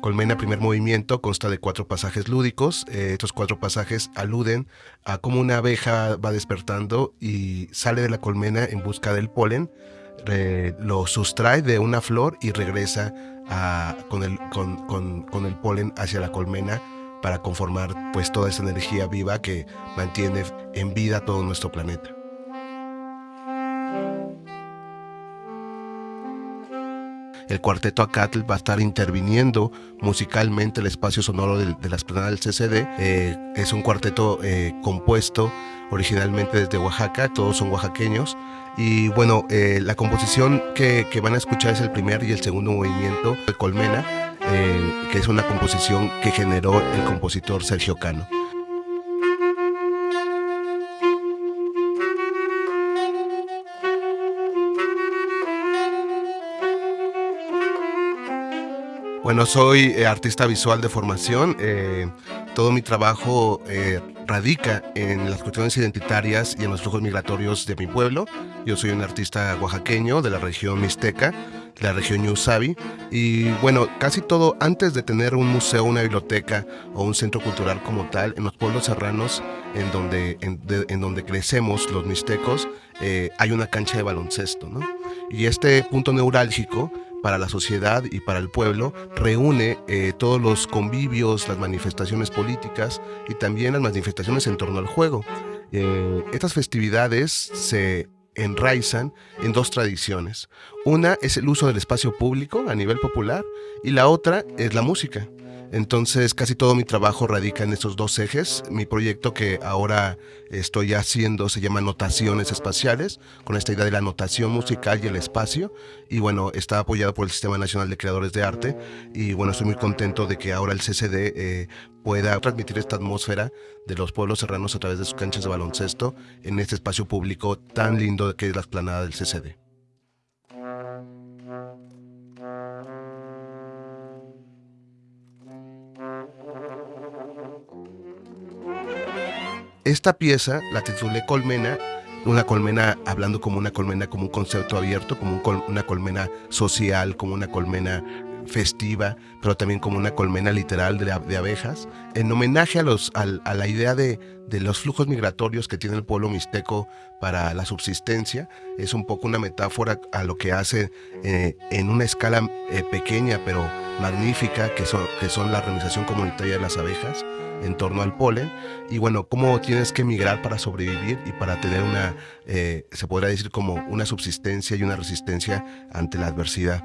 Colmena Primer Movimiento consta de cuatro pasajes lúdicos. Eh, estos cuatro pasajes aluden a cómo una abeja va despertando y sale de la colmena en busca del polen, lo sustrae de una flor y regresa con, el, con, el polen hacia la colmena para conformar pues toda esa energía viva que mantiene en vida todo nuestro planeta. El cuarteto Acatl va a estar interviniendo musicalmente el espacio sonoro de, la esplanada del CCD. Eh, es un cuarteto eh, compuesto originalmente desde Oaxaca, todos son oaxaqueños. Y bueno, eh, la composición que, van a escuchar es el primer y el segundo movimiento de Colmena, que es una composición que generó el compositor Sergio Cano. Bueno, soy eh, artista visual de formación. Eh, todo mi trabajo eh, radica en las cuestiones identitarias y en los flujos migratorios de mi pueblo. Yo soy un artista oaxaqueño de la región mixteca, de la región Ñusabi. Y bueno, casi todo antes de tener un museo, una biblioteca o un centro cultural como tal, en los pueblos serranos en donde, en, donde crecemos los mixtecos, hay una cancha de baloncesto. ¿no? Y este punto neurálgico para la sociedad y para el pueblo, reúne eh, todos los convivios, las manifestaciones políticas y también las manifestaciones en torno al juego. Eh, estas festividades se enraizan en dos tradiciones. Una es el uso del espacio público a nivel popular y la otra es la música. Entonces casi todo mi trabajo radica en estos dos ejes. Mi proyecto que ahora estoy haciendo se llama Notaciones Espaciales, con esta idea de la notación musical y el espacio. Y bueno, está apoyado por el Sistema Nacional de Creadores de Arte. Y bueno, estoy muy contento de que ahora el CCD eh, pueda transmitir esta atmósfera de los pueblos serranos a través de sus canchas de baloncesto en este espacio público tan lindo que es la explanada del CCD. Esta pieza la titulé Colmena, una colmena hablando como una colmena, como un concepto abierto, como una colmena social, como una colmena festiva, pero también como una colmena literal de, abejas, en homenaje a, los, a, la idea de, los flujos migratorios que tiene el pueblo mixteco para la subsistencia. Es un poco una metáfora a lo que hace eh, en una escala eh, pequeña, pero magnífica, que son, que son la organización comunitaria de las abejas en torno al polen y bueno, cómo tienes que migrar para sobrevivir y para tener una, eh, se podría decir como una subsistencia y una resistencia ante la adversidad.